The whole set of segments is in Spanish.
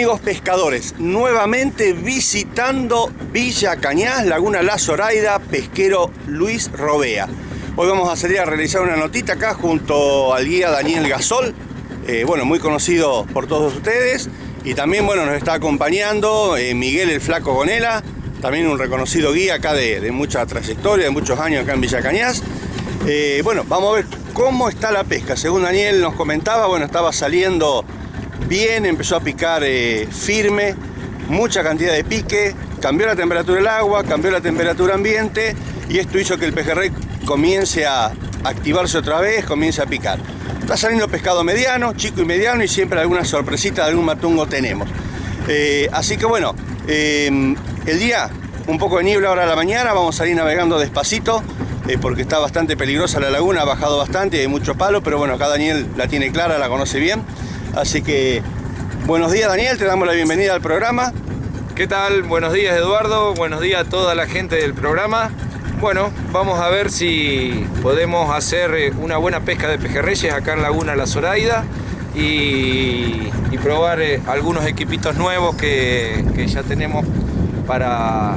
Amigos pescadores, nuevamente visitando Villa Cañas, Laguna La Zoraida, pesquero Luis Robea. Hoy vamos a salir a realizar una notita acá junto al guía Daniel Gasol, eh, bueno, muy conocido por todos ustedes. Y también, bueno, nos está acompañando eh, Miguel el Flaco Gonela, también un reconocido guía acá de, mucha trayectoria, de muchos años acá en Villa Cañas. Eh, bueno, vamos a ver cómo está la pesca. Según Daniel nos comentaba, bueno, estaba saliendo bien, empezó a picar firme, mucha cantidad de pique, cambió la temperatura del agua, cambió la temperatura ambiente y esto hizo que el pejerrey comience a activarse otra vez, comience a picar. Está saliendo pescado mediano, chico y mediano y siempre alguna sorpresita de algún matungo tenemos. Eh, así que bueno, eh, el día un poco de niebla ahora a la mañana, vamos a ir navegando despacito eh, porque está bastante peligrosa la laguna, ha bajado bastante, hay mucho palo, pero bueno, acá Daniel la tiene clara, la conoce bien. Así que buenos días Daniel, te damos la bienvenida al programa. ¿Qué tal? Buenos días Eduardo, buenos días a toda la gente del programa. Bueno, vamos a ver si podemos hacer eh, una buena pesca de pejerreyes acá en Laguna La Zoraida y, probar eh, algunos equipitos nuevos que, ya tenemos para,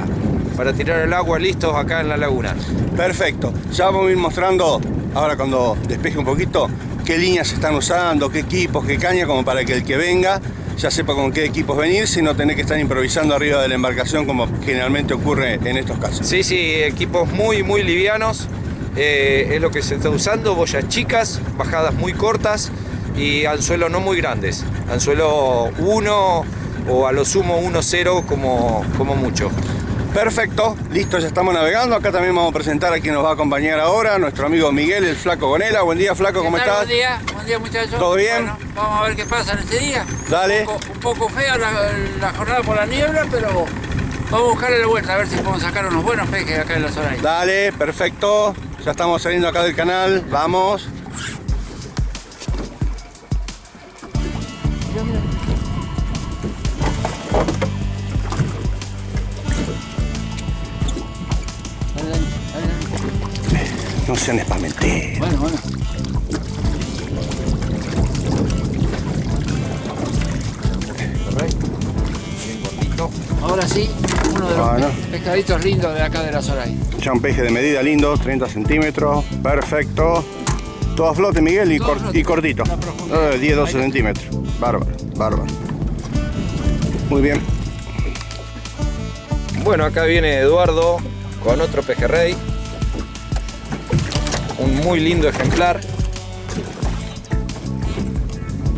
para tirar el agua listos acá en la laguna. Perfecto, ya vamos a ir mostrando ahora cuando despeje un poquito qué líneas están usando, qué equipos, qué caña, como para que el que venga ya sepa con qué equipos venir, sino tener que estar improvisando arriba de la embarcación como generalmente ocurre en estos casos. Sí, sí, equipos muy, muy livianos, eh, es lo que se está usando, boyas chicas, bajadas muy cortas y anzuelo no muy grandes, anzuelo 1 o a lo sumo 1-0 como, como mucho. Perfecto, listo, ya estamos navegando. Acá también vamos a presentar a quien nos va a acompañar ahora, nuestro amigo Miguel, el Flaco Gonela. Buen día, Flaco, ¿cómo estás? Buen día, buen día muchachos. ¿Todo bien? vamos a ver qué pasa en este día. Dale. Un poco, fea la, jornada por la niebla, pero vamos a buscarle la vuelta, a ver si podemos sacar unos buenos peques acá en la zona. Dale, perfecto. Ya estamos saliendo acá del canal, vamos. No sean espamenteros. Bueno, bueno. Ahora sí, uno de los pescaditos lindos de acá de la Zoray. Ya un peje de medida lindo, 30 centímetros, perfecto. Todo a flote, Miguel, y, y cortito. 10-12 centímetros. Bárbaro, bárbaro. Muy bien. Bueno, acá viene Eduardo con otro pejerrey un muy lindo ejemplar.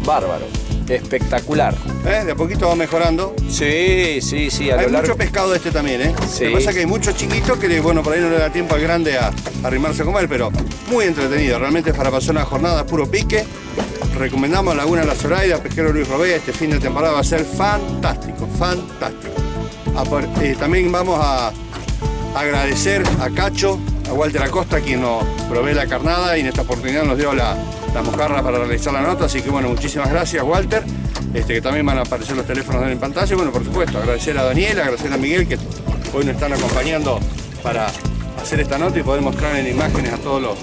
Bárbaro, espectacular. ¿Eh? De a poquito va mejorando. Sí, sí, sí. hay mucho pescado este también, ¿eh? Lo que pasa es que hay muchos chiquitos que, bueno, por ahí no le da tiempo al grande a, arrimarse a comer, pero muy entretenido. Realmente para pasar una jornada puro pique. Recomendamos Laguna La Zoraida, Pesquero Luis Robea. Este fin de temporada va a ser fantástico, fantástico. Eh, también vamos a agradecer a Cacho a Walter Acosta, quien nos provee la carnada y en esta oportunidad nos dio la, la mojarra para realizar la nota. Así que bueno, muchísimas gracias Walter, este, que también van a aparecer los teléfonos en pantalla. Y bueno, por supuesto, agradecer a Daniel, agradecer a Miguel, que hoy nos están acompañando para hacer esta nota y poder mostrar en imágenes a todos los,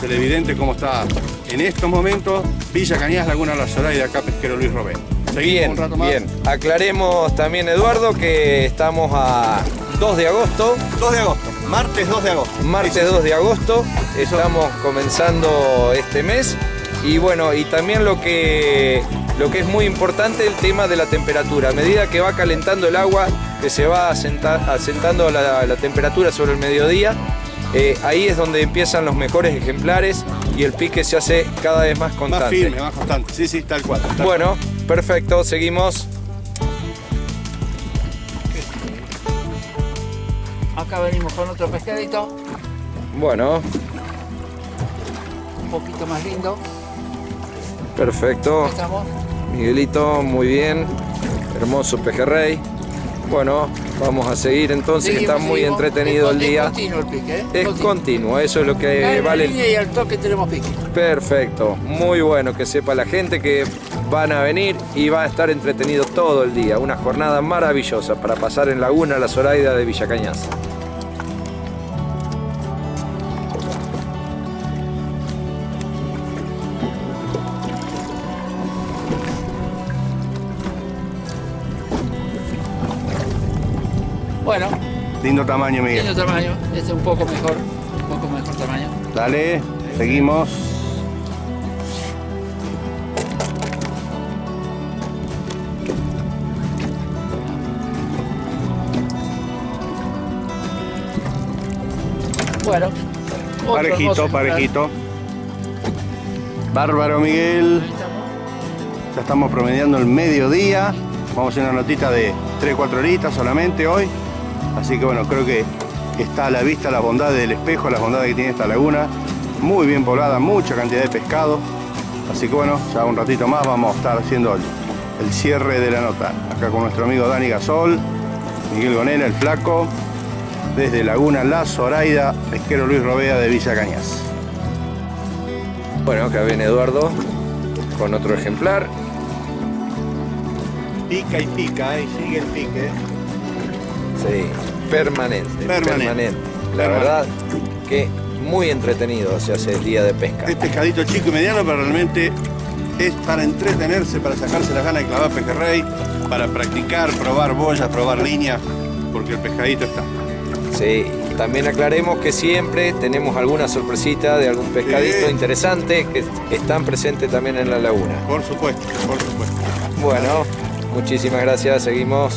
televidentes cómo está en estos momentos Villa Cañas, Laguna La Sola y de acá Pesquero Luis Robén. Bien, un rato más. bien. Aclaremos también, Eduardo, que estamos a 2 de agosto. 2 de agosto. Martes 2 de agosto. Martes 2 de agosto, estamos comenzando este mes. Y bueno, y también lo que, lo que es muy importante, el tema de la temperatura. A medida que va calentando el agua, que se va asentando la, temperatura sobre el mediodía, eh, ahí es donde empiezan los mejores ejemplares y el pique se hace cada vez más constante. Más firme, más constante. Sí, sí, tal cual. bueno, perfecto, seguimos. Acá venimos con otro pescadito. Bueno. Un poquito más lindo. Perfecto. estamos. Miguelito, muy bien. Hermoso pejerrey. Bueno, vamos a seguir entonces, que está muy entretenido el día. Es continuo el pique, ¿eh? Es continuo. eso es lo que vale. y al toque tenemos pique. Perfecto, muy bueno que sepa la gente que van a venir y va a estar entretenido todo el día. Una jornada maravillosa para pasar en Laguna La Zoraida de Villa Bueno, Lindo tamaño, Miguel. lindo tamaño. Este es un poco mejor, un poco mejor tamaño. Dale, seguimos. Bueno, Parejito, parejito. Bárbaro, Miguel. Ya estamos promediando el mediodía. Vamos a hacer una notita de 3-4 horitas solamente hoy. Así que bueno, creo que está a la vista la bondad del espejo, la bondad que tiene esta laguna. Muy bien poblada, mucha cantidad de pescado. Así que bueno, ya un ratito más vamos a estar haciendo el, el cierre de la nota. Acá con nuestro amigo Dani Gasol, Miguel Gonela, el flaco, desde Laguna La Zoraida, pesquero Luis Robea de Villa Cañas. Bueno, acá viene Eduardo con otro ejemplar. Pica y pica, ¿eh? sigue el pique. Sí, permanente. Permanente. La Permanente. verdad que muy entretenido se hace el día de pesca. Es pescadito chico y mediano, pero realmente es para entretenerse, para sacarse las ganas de clavar pejerrey, para practicar, probar boyas, probar líneas, porque el pescadito está. Sí, también aclaremos que siempre tenemos alguna sorpresita de algún pescadito Sí. interesante que están presentes también en la laguna. Por supuesto, por supuesto. Bueno, muchísimas gracias, seguimos.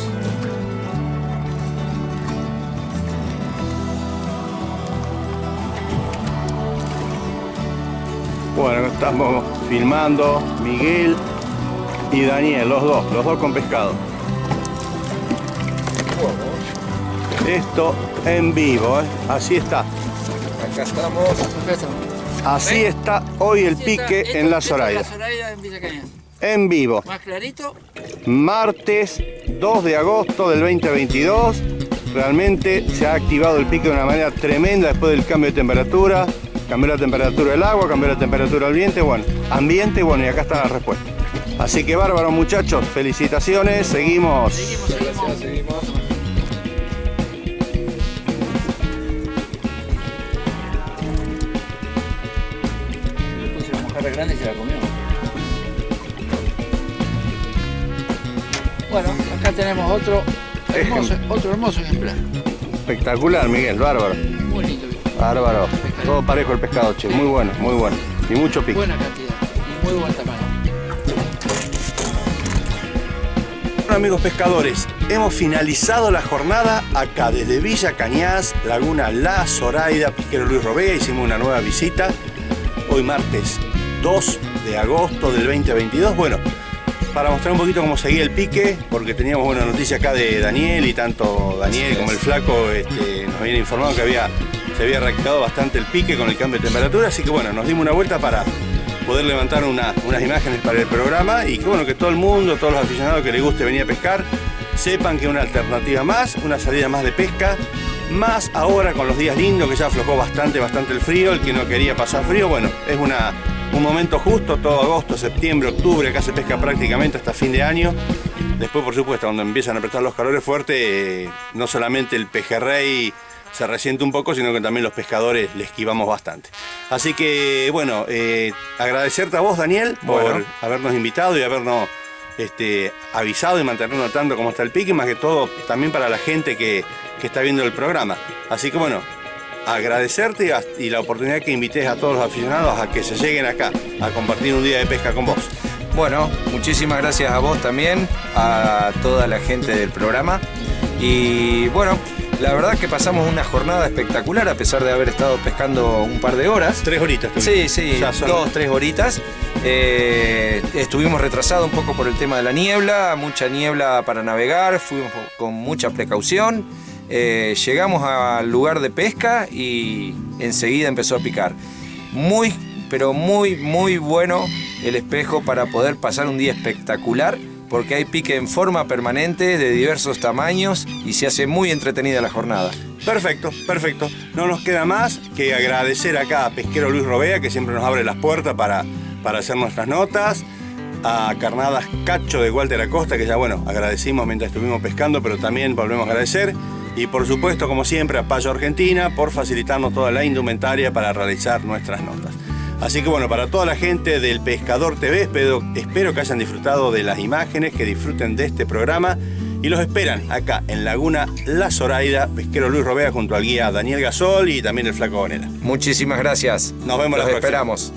Bueno, estamos filmando Miguel y Daniel, los dos, los dos con pescado. Esto en vivo, ¿eh? así está. Acá estamos. Así está hoy el pique en la Cañas. En vivo. Más clarito. martes 2 de agosto del 2022. Realmente se ha activado el pique de una manera tremenda después del cambio de temperatura. Cambió la temperatura del agua, cambió la temperatura del viento, bueno, ambiente, bueno, y acá está la respuesta. Así que bárbaro muchachos, felicitaciones, seguimos. Seguimos, seguimos. Gracias, seguimos. Grande y se la comió. Bueno, acá tenemos otro hermoso, otro hermoso ejemplar. Espectacular, Miguel, bárbaro. Muy lindo. Bárbaro. Todo parejo el pescado, che, muy bueno, muy bueno. Y mucho pique. Buena cantidad y muy buen tamaño. Bueno, amigos pescadores, hemos finalizado la jornada acá desde Villa Cañas, Laguna La Zoraida, Pesquero Luis Robea, hicimos una nueva visita. Hoy martes 2 de agosto del 2022. Bueno, para mostrar un poquito cómo seguía el pique, porque teníamos buena noticia acá de Daniel y tanto Daniel como el flaco este, nos habían informado que había, se había reactivado bastante el pique con el cambio de temperatura, así que bueno, nos dimos una vuelta para poder levantar una- unas imágenes para el programa y que bueno, que todo el mundo, todos los aficionados que les guste venir a pescar, sepan que una alternativa más, una salida más de pesca, más ahora con los días lindos que ya aflojó bastante, bastante el frío, el que no quería pasar frío, bueno, es una, un momento justo, todo agosto, septiembre, octubre, acá se pesca prácticamente hasta fin de año. Después, por supuesto, cuando empiezan a apretar los calores fuertes, eh, no solamente el pejerrey se resiente un poco, sino que también los pescadores le esquivamos bastante. Así que, bueno, eh, agradecerte a vos, Daniel, por Bueno. habernos invitado y habernos este, avisado y mantenernos tanto como está el pique, más que todo también para la gente que, que está viendo el programa. Así que, bueno, agradecerte y la oportunidad que invites a todos los aficionados a que se lleguen acá a compartir un día de pesca con vos. Bueno, muchísimas gracias a vos también, a toda la gente del programa. Y bueno, la verdad que pasamos una jornada espectacular a pesar de haber estado pescando un par de horas. Tres horitas. Sí, sí, Ya son- dos, tres horitas. Eh, estuvimos retrasados un poco por el tema de la niebla, mucha niebla para navegar, fuimos con mucha precaución. Eh, llegamos al lugar de pesca y enseguida empezó a picar. Muy, pero muy, muy bueno el espejo para poder pasar un día espectacular porque hay pique en forma permanente de diversos tamaños y se hace muy entretenida la jornada. Perfecto, perfecto. No nos queda más que agradecer acá a Pesquero Luis Robea, que siempre nos abre las puertas para, para hacer nuestras notas. A Carnadas Cacho de Walter Acosta, que ya bueno, agradecimos mientras estuvimos pescando, pero también volvemos a agradecer. Y por supuesto, como siempre, a Payo Argentina por facilitarnos toda la indumentaria para realizar nuestras notas. Así que bueno, para toda la gente del Pescador TV, espero, espero que hayan disfrutado de las imágenes, que disfruten de este programa y los esperan acá en Laguna La Zoraida, pesquero Luis Robea junto al guía Daniel Gasol y también el Flaco Bonera. Muchísimas gracias. Nos vemos la Los próxima. esperamos.